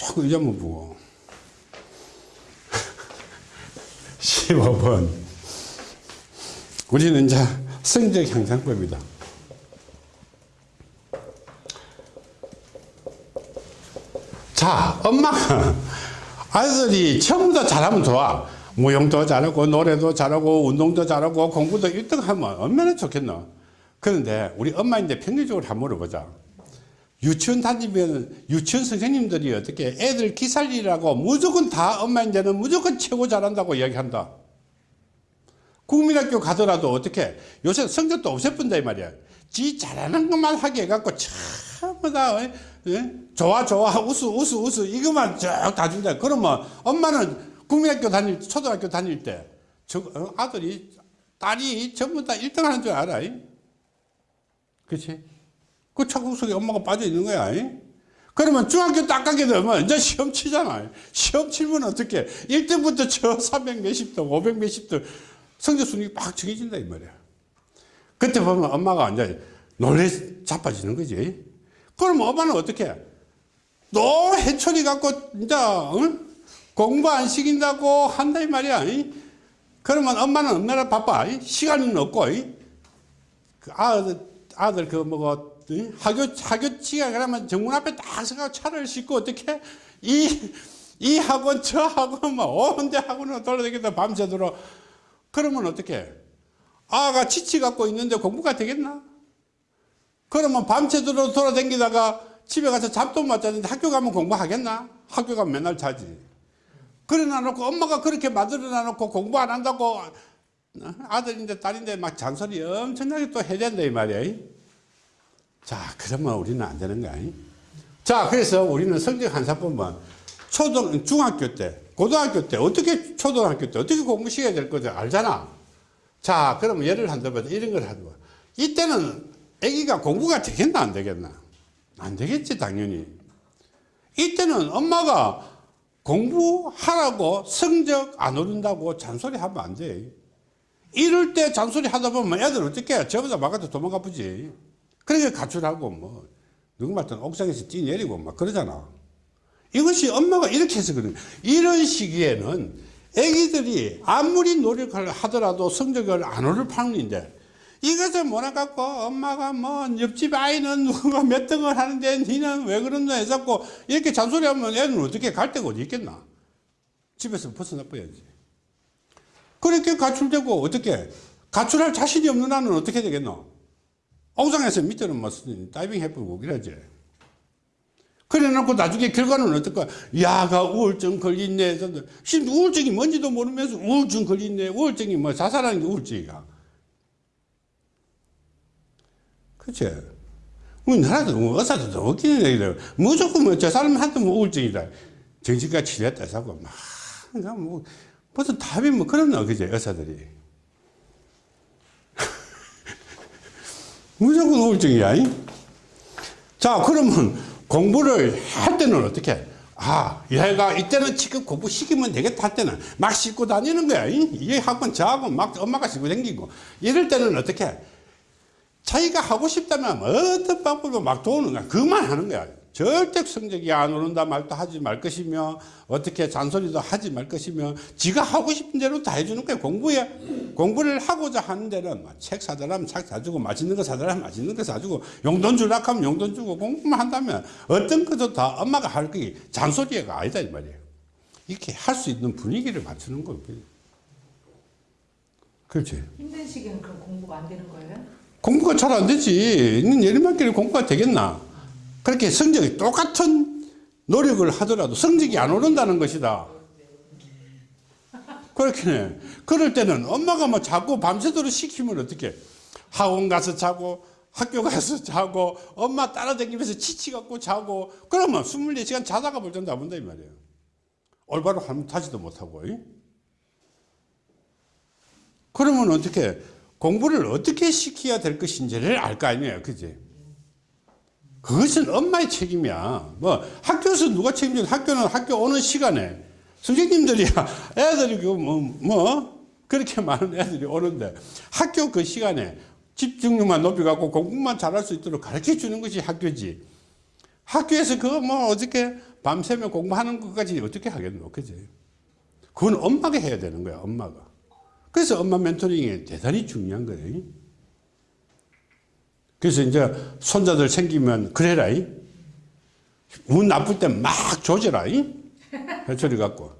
조금 의자만 보고. 15번. 우리는 이제 성적 향상법이다. 자 엄마가 아이들이 전부 다 잘하면 좋아. 무용도 잘하고 노래도 잘하고 운동도 잘하고 공부도 1등 하면 얼마나 좋겠노? 그런데 우리 엄마인데 평균적으로 한번 물어보자 유치원 다니면 유치원 선생님들이 어떻게 애들 기살리라고 무조건 다 엄마인데는 무조건 최고 잘한다고 이야기한다. 국민학교 가더라도 어떻게 요새 성적도 없애뿐다 이 말이야. 지 잘하는 것만 하게 해갖고 전부 다 어? 예? 좋아 좋아 우수 우수 우수 이것만 쭉 다 준다. 그러면 엄마는 국민학교 다닐 초등학교 다닐 때 저, 어, 아들이 딸이 전부 다 1등 하는 줄 알아 그렇지 그 착각 속에 엄마가 빠져 있는 거야 그러면 중학교 딱 가게 되면 이제 시험 치잖아 시험 치면 어떻게 1등부터 저 300 몇십 등 500 몇십 등 성적 순위 빡 정해진다 이 말이야 그때 보면 엄마가 이제 놀래 자빠지는 거지 그럼 엄마는 어떻게 해? 또 해초리 갖고 이제 응? 공부 안 시킨다고 한다 이 말이야 이? 그러면 엄마는 얼마나 바빠 이? 시간은 없고 이? 그 아들 아들 그 뭐고 이? 학교 학교 치가 그러면 정문 앞에 딱 서가 차를 싣고 어떻게 이 이 학원 저 학원 뭐 온데 학원을 돌아다니다 밤새도록 그러면 어떻게 아가 지치 갖고 있는데 공부가 되겠나 그러면 밤새도록 돌아다니다가 집에 가서 잠도 못 자는데 학교 가면 공부하겠나? 학교 가면 맨날 자지. 그래 놔놓고 엄마가 그렇게 만들어 놔 놓고 공부 안 한다고 아들인데 딸인데 막 잔소리 엄청나게 또 해야 된다 이 말이야. 자 그러면 우리는 안 되는 거야. 자 그래서 우리는 성적 한사법은 초등 중학교 때 고등학교 때 어떻게 초등학교 때 어떻게 공부시켜야 될 거지 알잖아. 자 그러면 예를 한다면 이런 걸 하는 거야. 이때는 아기가 공부가 되겠나 안 되겠나 안 되겠지 당연히 이때는 엄마가 공부하라고 성적 안 오른다고 잔소리 하면 안 돼 이럴 때 잔소리 하다 보면 애들 어떻게 해 저보다 막아도 도망가 보지 그러니까 가출하고 뭐 누구 말든 옥상에서 뛰내리고 막 그러잖아. 이것이 엄마가 이렇게 해서 그런 이런 시기에는 애기들이 아무리 노력을 하더라도 성적을 안 오를 판인데 이것을 몰아갖고 엄마가 뭐 옆집 아이는 누가 몇 등을 하는데 니는 왜 그런다 해갖고 이렇게 잔소리하면 애는 어떻게 갈 데가 어디 있겠나? 집에서 벗어나버야지. 그렇게 가출되고 어떻게 가출할 자신이 없는 아는 어떻게 되겠노 옥상에서 밑에는 뭐 다이빙 해보고 그러지 그래 놓고 나중에 결과는 어떨까 야가 우울증 걸렸네 심지어 우울증이 뭔지도 모르면서 우울증 걸렸네 우울증이 뭐 자살하는 게 우울증이야 그치? 우리나라도 뭐 의사도 더 웃기는 얘기들. 무조건 뭐 저 사람한테 뭐 우울증이다. 정신과 치료했다 하고 막, 뭐, 무슨 답이 뭐 거, 그지? 의사들이. 무조건 우울증이야. 이? 자, 그러면 공부를 할 때는 어떻게? 아, 얘가 이때는 지금 공부 시키면 되겠다 할 때는 막 싣고 다니는 거야. 이, 이 학원 저학원 막 엄마가 싣고 다니고. 이럴 때는 어떻게? 자기가 하고 싶다면 어떤 방법으로 막 도우는 거야. 그만 하는 거야. 절대 성적이 안 오른다 말도 하지 말 것이며 어떻게 잔소리도 하지 말 것이며 지가 하고 싶은 대로 다 해주는 거야. 공부에 공부를 하고자 하는 데는 책 사달라면 책 사주고 맛있는 거 사달라면 맛있는 거 사주고 용돈 줄라 하면 용돈 주고 공부만 한다면 어떤 것도 다 엄마가 할 거기 잔소리가 아니다 이 말이에요. 이렇게 할 수 있는 분위기를 맞추는 거예요. 그렇지. 힘든 시기는 그럼 공부가 안 되는 거예요? 공부가 잘 안 되지. 내리막길에 공부가 되겠나? 그렇게 성적이 똑같은 노력을 하더라도 성적이 안 오른다는 것이다. 그렇게 그럴 때는 엄마가 뭐 자꾸 밤새도록 시키면 어떻게 학원 가서 자고 학교 가서 자고 엄마 따라다니면서 지치갖고 자고 그러면 24시간 자다가 볼땐다 본다 이 말이에요. 올바로 하면 타지도 못하고 그러면 어떻게 공부를 어떻게 시켜야 될 것인지를 알 거 아니에요. 그지? 그것은 엄마의 책임이야. 뭐, 학교에서 누가 책임져? 학교는 학교 오는 시간에 선생님들이야. 애들이 그 뭐, 뭐, 그렇게 많은 애들이 오는데 학교 그 시간에 집중력만 높여갖고 공부만 잘할 수 있도록 가르쳐 주는 것이 학교지. 학교에서 그거 뭐 어떻게 밤새면 공부하는 것까지 어떻게 하겠노? 그지? 그건 엄마가 해야 되는 거야, 엄마가. 그래서 엄마 멘토링이 대단히 중요한 거예요. 그래서 이제 손자들 생기면 그래라. 이. 운 나쁠 때 막 조져라. 이. 해초리 갖고.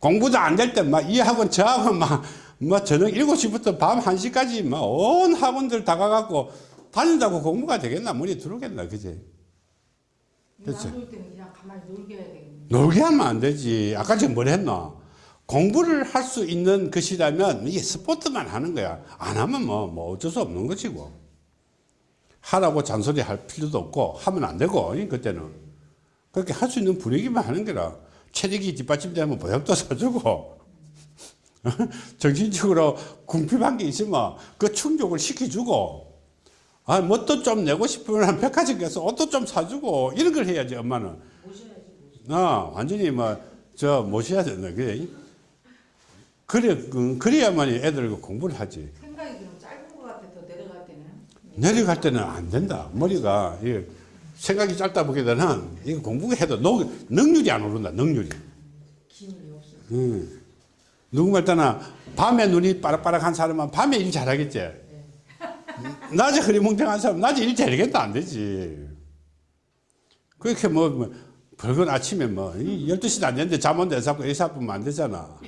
공부도 안 될 때 막 이 학원 저 학원 막, 막 저녁 7시부터 밤 1시까지 막 온 학원들 다 가갖고 다닌다고 공부가 되겠나? 머리에 들어오겠나? 그지? 그치. 안놀 때는 그냥 가만히 놀게 해야 되겠네. 놀게 하면 안 되지. 아까 제가 뭘 했나? 공부를 할 수 있는 것이라면 이게 스포츠만 하는 거야. 안 하면 뭐, 뭐 어쩔 수 없는 것이고. 하라고 잔소리 할 필요도 없고 하면 안 되고, 이, 그때는. 그렇게 할 수 있는 분위기만 하는 거라. 체력이 뒷받침되면 보약도 사주고, 정신적으로 궁핍한 게 있으면 그 충족을 시켜주고, 아, 뭣도 좀 내고 싶으면 한 백화점 가서 옷도 좀 사주고, 이런 걸 해야지, 엄마는. 어, 완전히 뭐, 저, 모셔야 된다. 그래. 그래, 그, 그래야만 애들 공부를 하지. 생각이 그럼 짧은 것 같아 더 내려갈 때는. 내려갈 때는 안 된다. 머리가, 이 생각이 짧다 보기보다는, 이거 공부해도 능, 능률이 안 오른다, 능률이. 음. 누구 말 따나 밤에 눈이 빠락빠락한 사람은 밤에 일 잘하겠지. 낮에 흐리멍텅한 사람은 낮에 일 잘하겠다 안 되지. 그렇게 뭐, 뭐 별건 아침에 뭐 12시도 안 됐는데 잠 온다 해서 아프면 안 되잖아.